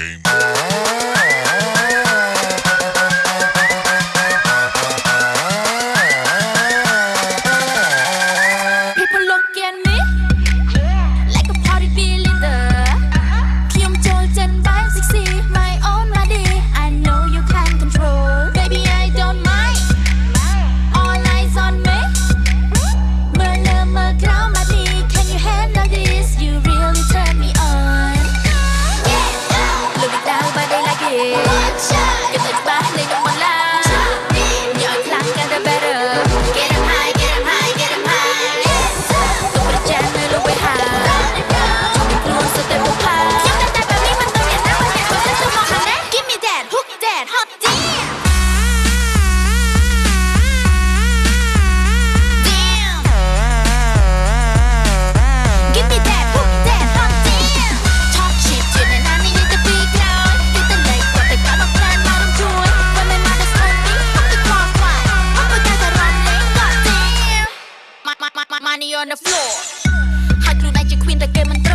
game. de que me